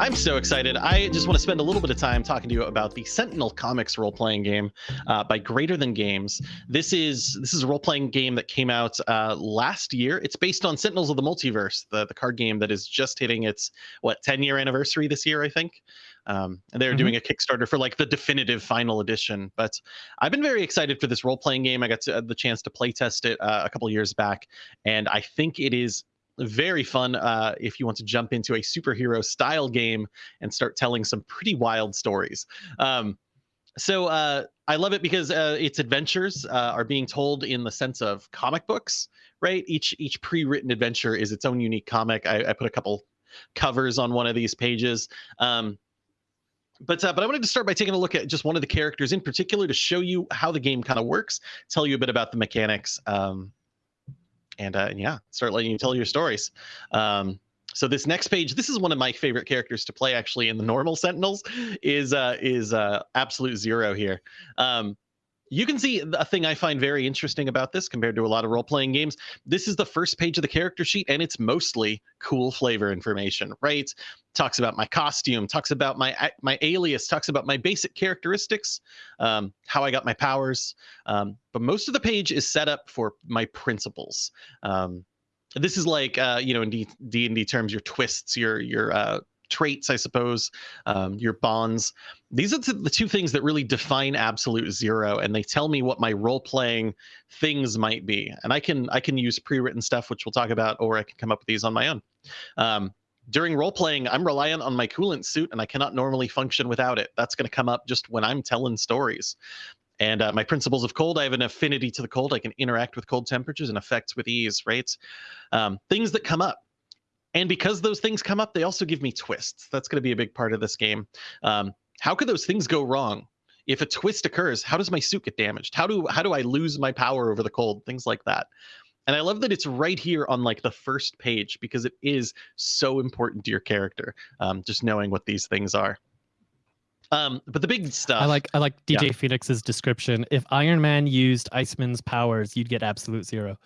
I'm so excited. I just want to spend a little bit of time talking to you about the Sentinel Comics role-playing game uh, by Greater Than Games. This is this is a role-playing game that came out uh, last year. It's based on Sentinels of the Multiverse, the, the card game that is just hitting its what 10 year anniversary this year, I think. Um, and they're mm-hmm. doing a Kickstarter for like the definitive final edition. But I've been very excited for this role-playing game. I got to, uh, the chance to play test it uh, a couple years back, and I think it is very fun uh, if you want to jump into a superhero style game and start telling some pretty wild stories. Um, so uh, I love it because uh, its adventures uh, are being told in the sense of comic books, right? Each each pre-written adventure is its own unique comic. I, I put a couple covers on one of these pages. Um, but uh, but I wanted to start by taking a look at just one of the characters in particular to show you how the game kind of works, tell you a bit about the mechanics, um, and, uh, yeah, start letting you tell your stories. Um, so this next page, this is one of my favorite characters to play actually in the normal Sentinels, is uh, is uh, Absolute Zero here. Um, you can see a thing I find very interesting about this compared to a lot of role playing games. This is the first page of the character sheet, and it's mostly cool flavor information, right? Talks about my costume, talks about my my alias, talks about my basic characteristics, um, how I got my powers. Um, but most of the page is set up for my principles. Um, this is like uh, you know in D and D terms, your twists, your your uh, traits, I suppose, um, your bonds. These are the two things that really define absolute zero, and they tell me what my role playing things might be. And I can I can use pre written stuff, which we'll talk about, or I can come up with these on my own. Um, during role playing, I'm reliant on my coolant suit, and I cannot normally function without it. That's going to come up just when I'm telling stories. And uh, my principles of cold, I have an affinity to the cold. I can interact with cold temperatures and effects with ease, right? Um, things that come up and because those things come up, they also give me twists. That's going to be a big part of this game. Um, how could those things go wrong? If a twist occurs, how does my suit get damaged? How do how do I lose my power over the cold? Things like that. And I love that it's right here on like the first page because it is so important to your character. Um, just knowing what these things are. Um, but the big stuff. I like I like DJ yeah. Phoenix's description. If Iron Man used Iceman's powers, you'd get absolute zero.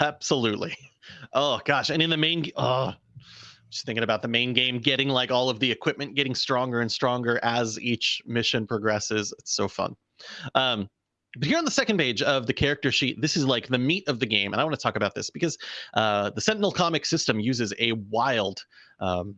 Absolutely. Oh gosh, and in the main, oh, just thinking about the main game, getting like all of the equipment getting stronger and stronger as each mission progresses. It's so fun. Um, but here on the second page of the character sheet, this is like the meat of the game, and I want to talk about this because uh, the Sentinel comic system uses a wild um,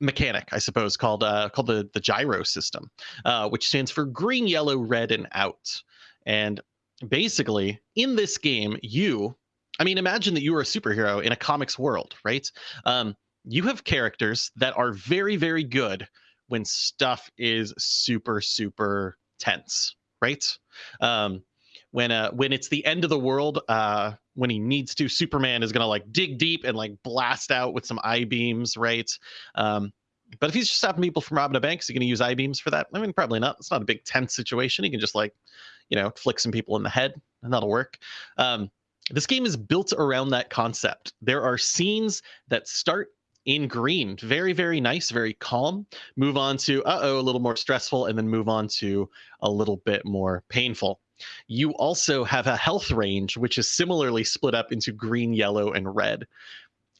mechanic, I suppose, called uh, called the the gyro system, uh, which stands for green, yellow, red, and out. And basically, in this game, you I mean, imagine that you are a superhero in a comics world, right? Um, you have characters that are very, very good when stuff is super, super tense, right? Um, when uh, when it's the end of the world, uh, when he needs to, Superman is gonna like dig deep and like blast out with some eye beams, right? Um, but if he's just stopping people from robbing a bank, is he gonna use eye beams for that? I mean, probably not. It's not a big tense situation. He can just like, you know, flick some people in the head, and that'll work. Um, this game is built around that concept. There are scenes that start in green, very, very nice, very calm, move on to, uh oh, a little more stressful, and then move on to a little bit more painful. You also have a health range, which is similarly split up into green, yellow, and red.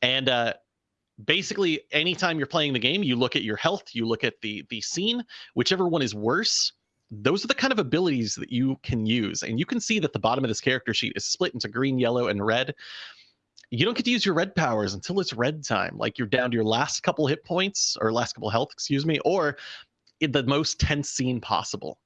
And uh, basically, anytime you're playing the game, you look at your health, you look at the the scene, whichever one is worse, those are the kind of abilities that you can use. And you can see that the bottom of this character sheet is split into green, yellow, and red. You don't get to use your red powers until it's red time. Like you're down to your last couple hit points or last couple health, excuse me, or in the most tense scene possible.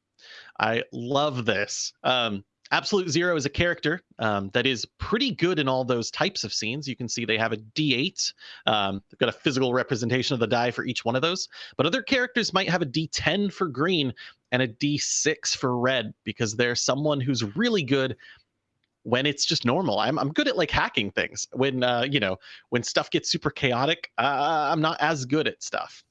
I love this. Um, Absolute Zero is a character um, that is pretty good in all those types of scenes. You can see they have a D8. Um, they've got a physical representation of the die for each one of those. But other characters might have a D10 for green and a D6 for red because they're someone who's really good when it's just normal. I'm, I'm good at like hacking things. When, uh, you know, when stuff gets super chaotic, uh, I'm not as good at stuff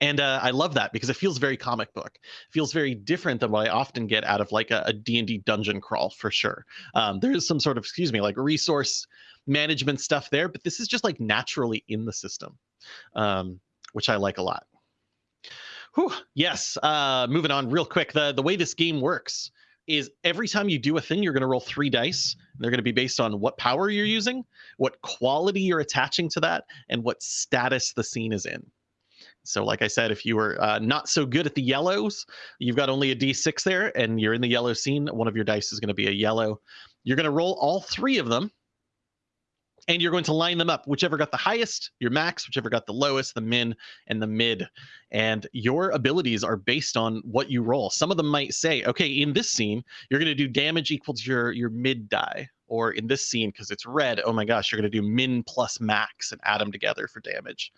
and uh, i love that because it feels very comic book. It feels very different than what i often get out of like a, a d&d dungeon crawl for sure. Um, there is some sort of excuse me like resource management stuff there but this is just like naturally in the system um, which i like a lot. Whew, yes uh, moving on real quick. The, the way this game works is every time you do a thing you're going to roll three dice they're going to be based on what power you're using what quality you're attaching to that and what status the scene is in So, like I said, if you were uh, not so good at the yellows, you've got only a d6 there, and you're in the yellow scene. One of your dice is going to be a yellow. You're going to roll all three of them, and you're going to line them up. Whichever got the highest, your max, whichever got the lowest, the min, and the mid. And your abilities are based on what you roll. Some of them might say, okay, in this scene, you're going to do damage equal to your, your mid die. Or in this scene, because it's red, oh my gosh, you're going to do min plus max and add them together for damage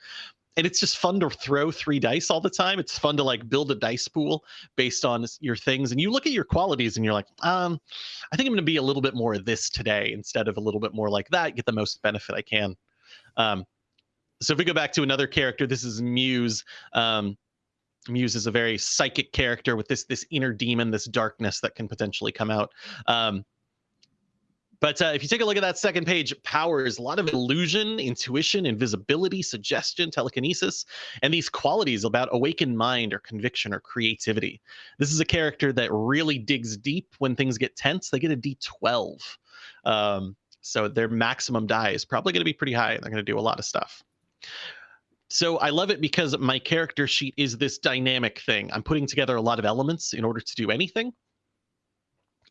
and it's just fun to throw three dice all the time. It's fun to like build a dice pool based on your things, and you look at your qualities and you're like, um, I think I'm going to be a little bit more of this today instead of a little bit more like that. Get the most benefit I can. Um, so if we go back to another character, this is Muse. Um, Muse is a very psychic character with this this inner demon, this darkness that can potentially come out. Um, but uh, if you take a look at that second page, powers a lot of illusion, intuition, invisibility, suggestion, telekinesis, and these qualities about awakened mind or conviction or creativity. This is a character that really digs deep when things get tense. They get a D12. Um, so their maximum die is probably going to be pretty high. They're going to do a lot of stuff. So I love it because my character sheet is this dynamic thing. I'm putting together a lot of elements in order to do anything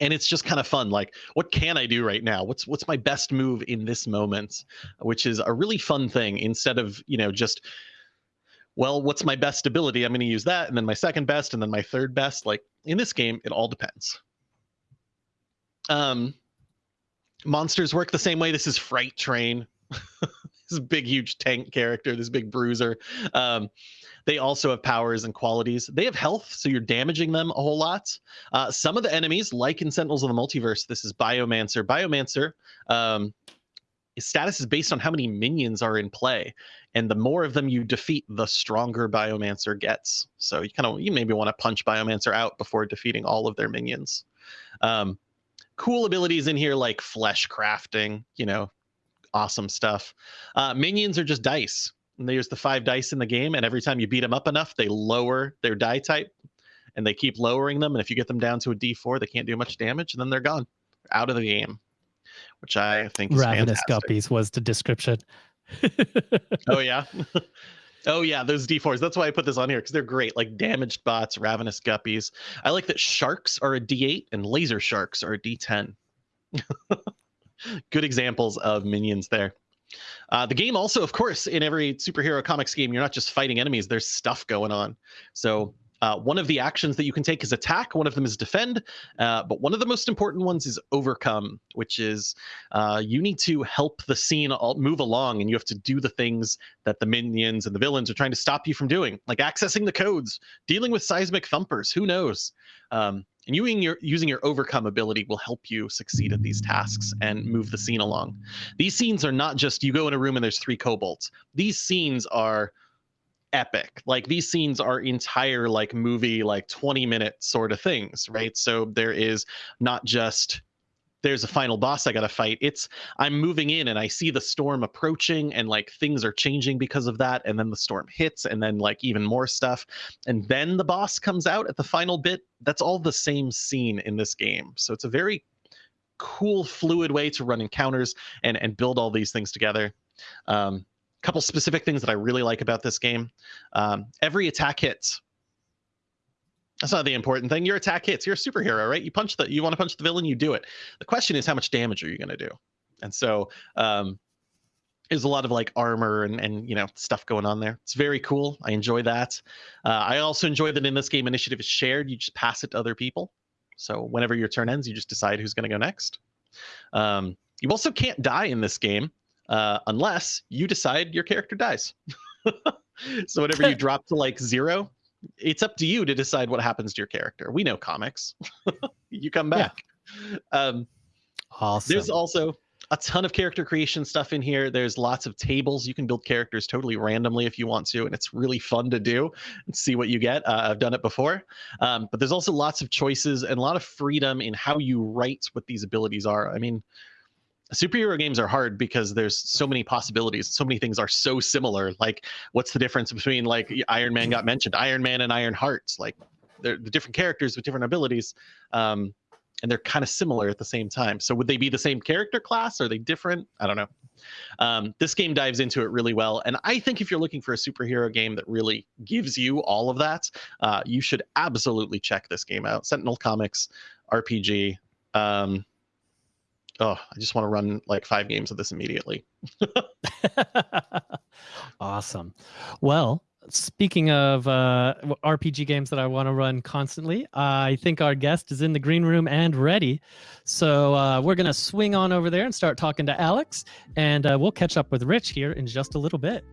and it's just kind of fun like what can i do right now? What's what's my best move in this moment? Which is a really fun thing instead of you know just well what's my best ability? I'm going to use that and then my second best and then my third best. Like in this game it all depends. Um monsters work the same way. This is fright train. This big huge tank character this big bruiser. Um they also have powers and qualities. They have health, so you're damaging them a whole lot. Uh, some of the enemies, like in Sentinels of the Multiverse, this is Biomancer. Biomancer, um, his status is based on how many minions are in play, and the more of them you defeat, the stronger Biomancer gets. So you kind of you maybe want to punch Biomancer out before defeating all of their minions. Um, cool abilities in here like flesh crafting, you know, awesome stuff. Uh, minions are just dice and there's the five dice in the game, and every time you beat them up enough, they lower their die type, and they keep lowering them. And if you get them down to a D4, they can't do much damage, and then they're gone, out of the game, which I think is ravenous fantastic. guppies was the description. oh yeah. Oh yeah, those D4s. That's why I put this on here because they're great. Like damaged bots, ravenous guppies. I like that sharks are a D8 and laser sharks are a D10. Good examples of minions there. Uh, the game also, of course, in every superhero comics game, you're not just fighting enemies. There's stuff going on. So uh, one of the actions that you can take is attack. One of them is defend. Uh, but one of the most important ones is overcome, which is uh, you need to help the scene move along, and you have to do the things that the minions and the villains are trying to stop you from doing, like accessing the codes, dealing with seismic thumpers. Who knows? Um, and using your using your overcome ability will help you succeed at these tasks and move the scene along. These scenes are not just you go in a room and there's three kobolds. These scenes are epic. Like these scenes are entire like movie like 20 minute sort of things, right? So there is not just there's a final boss I got to fight. It's I'm moving in and I see the storm approaching and like things are changing because of that and then the storm hits and then like even more stuff and then the boss comes out at the final bit. That's all the same scene in this game. So it's a very cool fluid way to run encounters and and build all these things together. Um couple specific things that I really like about this game. Um, every attack hits that's not the important thing. Your attack hits. You're a superhero, right? You punch the you want to punch the villain, you do it. The question is how much damage are you going to do? And so um there's a lot of like armor and and you know stuff going on there. It's very cool. I enjoy that. Uh, I also enjoy that in this game initiative is shared. You just pass it to other people. So whenever your turn ends, you just decide who's going to go next. Um, you also can't die in this game uh, unless you decide your character dies. so whenever you drop to like zero, it's up to you to decide what happens to your character. We know comics. you come back. Yeah. Um, awesome. There's also a ton of character creation stuff in here. There's lots of tables. You can build characters totally randomly if you want to, and it's really fun to do and see what you get. Uh, I've done it before. Um, but there's also lots of choices and a lot of freedom in how you write what these abilities are. I mean, superhero games are hard because there's so many possibilities so many things are so similar like what's the difference between like iron man got mentioned iron man and iron hearts like they're the different characters with different abilities um and they're kind of similar at the same time. So would they be the same character class? Are they different? I don't know. Um, this game dives into it really well, and I think if you're looking for a superhero game that really gives you all of that, uh, you should absolutely check this game out. Sentinel Comics RPG. Um, oh, I just want to run like five games of this immediately. awesome. Well, speaking of uh, RPG games that I want to run constantly, I think our guest is in the green room and ready. So uh, we're going to swing on over there and start talking to Alex, and uh, we'll catch up with Rich here in just a little bit.